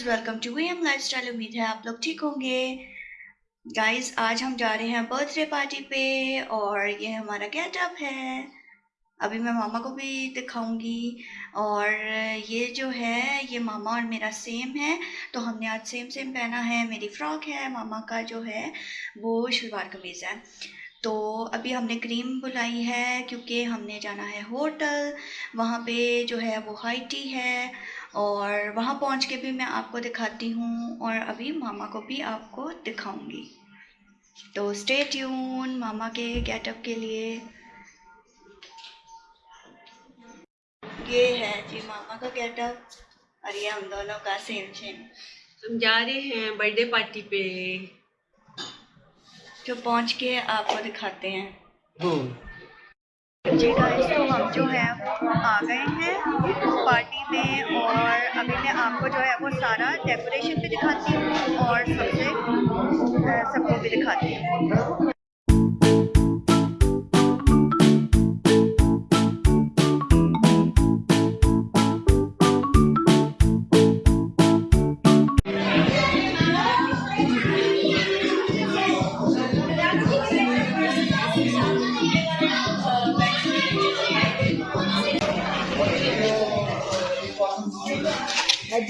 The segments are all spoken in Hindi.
Guys welcome to V M lifestyle उम्मीद है आप लोग ठीक होंगे। गाइस आज हम जा रहे हैं बर्थडे पार्टी पे और ये हमारा गेटअप है। अभी मैं मामा को भी दिखाऊँगी और ये जो है, ये मामा और मेरा सेम है। तो हमने आज सेम सेम पहना है। मेरी फ्रॉक है, मामा का जो है, वो शलवार कमीज़ है। तो अभी हमने क्रीम बुलाई है क्योंकि हमने जाना है होटल वहाँ पे जो है वो हाइटी है और वहाँ पहुँच के भी मैं आपको दिखाती हूँ और अभी मामा को भी आपको दिखाऊँगी। तो स्टे ट्यून मामा के गेटअप के लिए। ये है जी मामा का गेटअप और ये हम दोनों का सेम सेम हम जा रहे हैं बर्थडे पार्टी पे। जो पहुँच के आपको दिखाते हैं हम्म। जी गाइस तो हम जो है वो आ गए हैं पार्टी में और अभी मैं आपको जो है वो सारा डेकोरेशन भी दिखाती हूँ और सबसे सबको भी दिखाती हूँ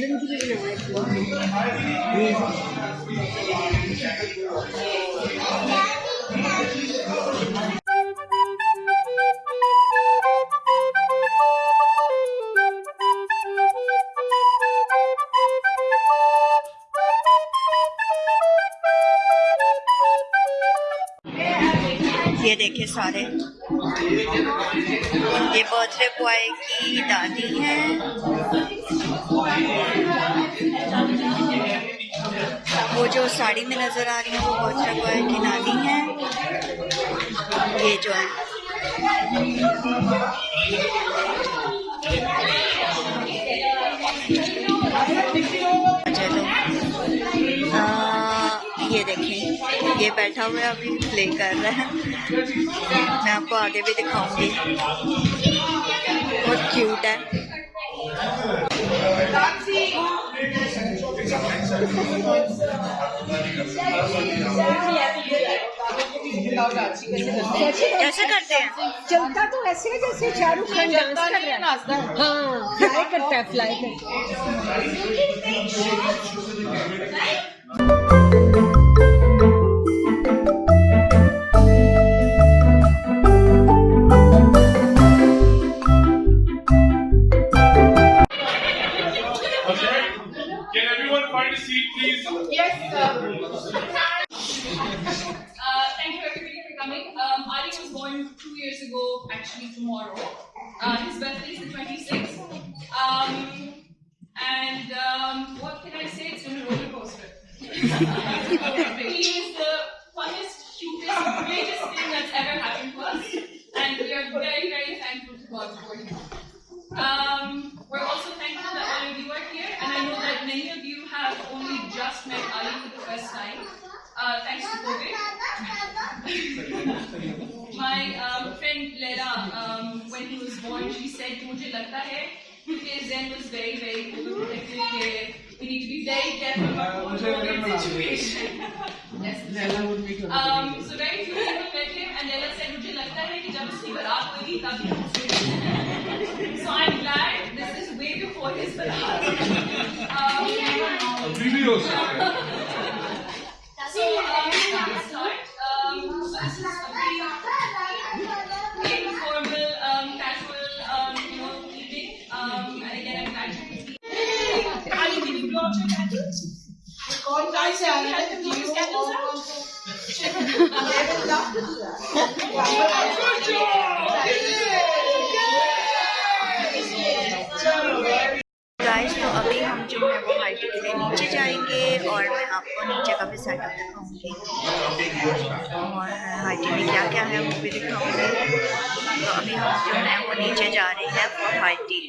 Dan juga, ini. ये देखिए सारे। ये बर्थडे बॉय की दादी है। वो जो साड़ी में नज़र आ रही है, वो बर्थडे बॉय की नानी है। ये जो है। ये देखें ये बैठा हुआ अभी प्ले कर रहा है। मैं आपको आगे भी दिखाऊँगी। बहुत क्यूट है। कैसे करते हैं। चलता तो ऐसे है जैसे शाहरुख खान डांस कर रहा है। हाँ। फ्लाई करता है फ्लाई करता Can find a seat, please? Yes, sir. Uh, thank you everybody for coming. Um, Ali was born two years ago, actually tomorrow. Uh, his birthday is the 26th. Um, and um, what can I say? It's been a roller coaster. he is the funnest, cutest, greatest thing that's ever happened to us. And we are very, very thankful to God for him. Um, we're also thankful that all of you are here, and I know that many of you have only just met Ali for the first time, uh, thanks to COVID. My um, friend Leila, um, when he was born, she said, "मुझे लगता है because Zen was very, very overprotective. that We need to be very careful about the whole COVID situation." yes. Um, so very few people met him, and Leila said, "मुझे लगता है कि जब उसकी बारात होगी तभी हम उसको मिलेंगे." So I'm glad this is way before his barat. Um, Really कौन से आ रहा अभी हम जो है वो हाइट के लिए नीचे जाएँगे और मैं आपको नीचे का भी सेटअप दिखाऊँगी। और हाइट में क्या क्या है वो भी दिखाऊँगी। तो अभी हम जो है वो नीचे जा रहे हैं फॉर हाइटी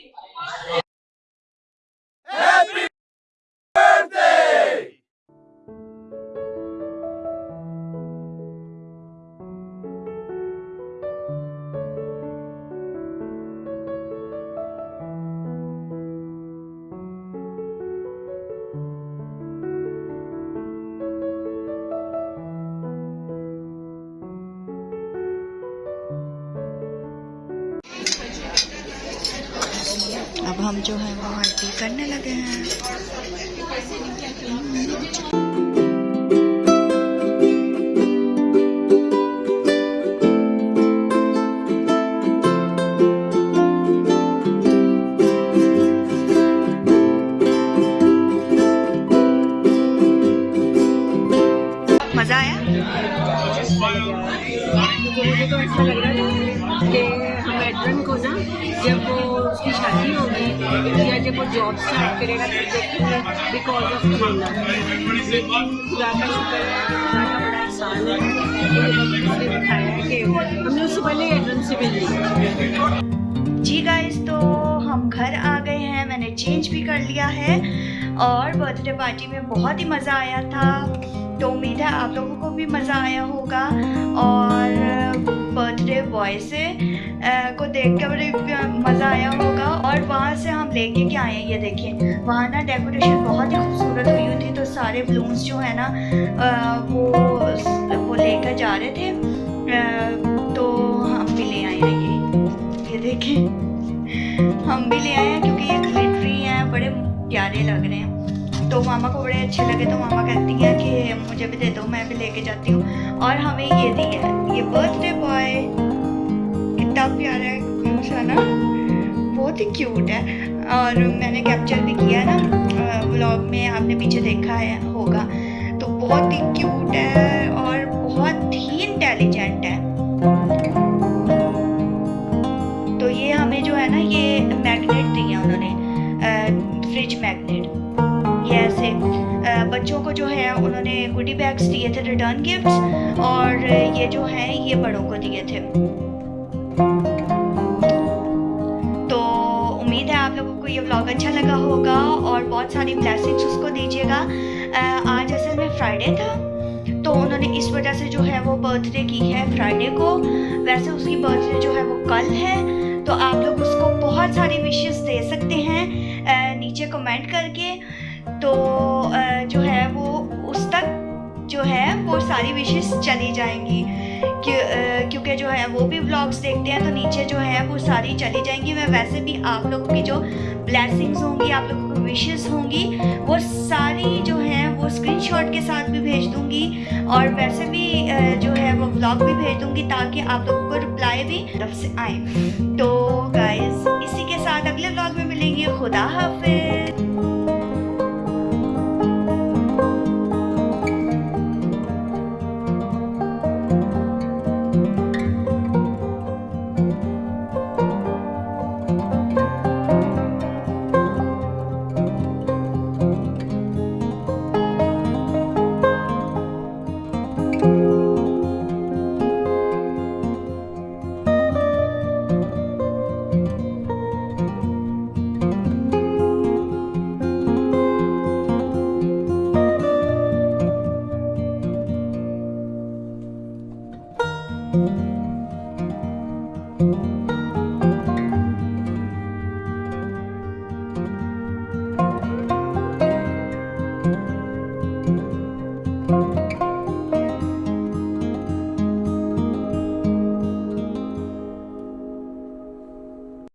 हम जो है वो हल्दी करने लगे हैं। मज़ा आया? वो जॉब स्टार्ट करेगा बिकॉज़ ऑफ़ कोरोना हमने उससे पहले ली। जी गाइस तो हम घर आ गए हैं, मैंने चेंज भी कर लिया है, और बर्थडे पार्टी में बहुत ही मज़ा आया था। तो उम्मीद है आप लोगों को भी मज़ा आया होगा, और बर्थडे बॉय से को देख के बड़े मज़ा आया होगा। और वहाँ से हम लेके क्या आए हैं, ये देखिए। वहाँ ना डेकोरेशन बहुत ही खूबसूरत हुई हुई थी तो सारे बलून्स जो है ना वो वो लेकर जा रहे थे। तो हम भी ले आए हैं ये। ये देखें हम भी ले आए हैं, क्योंकि ये ग्लिटरी हैं, बड़े प्यारे लग रहे हैं। तो मामा को बड़े अच्छे लगे तो मामा कहती हैं कि, मुझे भी दे दो, मैं भी लेके जाती हूँ। और हमें ये दी है, ये बर्थडे बॉय कितना प्यारा है है ना बहुत ही क्यूट है। और मैंने कैप्चर भी किया है ना व्लॉग में, आपने पीछे देखा है, होगा। तो बहुत ही क्यूट है और बहुत ही इंटेलिजेंट है। तो ये हमें जो है ना, ये मैग्नेट दिया उन्होंने फ्रिज मैग्नेट ये ऐसे बच्चों को जो है, उन्होंने गुडी बैग्स दिए थे रिटर्न गिफ्ट्स और ये जो है, ये बड़ों को दिए थे। अच्छा लगा होगा और बहुत सारी ब्लैसिंग्स उसको दीजिएगा। आज असल में फ्राइडे था तो उन्होंने इस वजह से जो है वो बर्थडे की है फ्राइडे को। वैसे उसकी बर्थडे जो है वो कल है तो आप लोग उसको बहुत सारी विशेस दे सकते हैं नीचे कमेंट करके। तो जो है वो उस तक जो है वो सारी विशेस चली जाएँगी। क्योंकि जो है वो भी व्लॉग्स देखते हैं तो नीचे जो है वो सारी चली जाएँगी। मैं वैसे भी आप लोगों की जो ब्लेसिंग्स होंगी, आप लोगों की विशेस होंगी, वो सारी जो है वो स्क्रीनशॉट के साथ भी भेज दूँगी और वैसे भी जो है वो व्लॉग भी भेज दूँगी ताकि आप लोगों को रिप्लाई भी तरफ़ से आए। तो गाइज़ इसी के साथ अगले व्लॉग में मिलेंगे। खुदा हाफिज।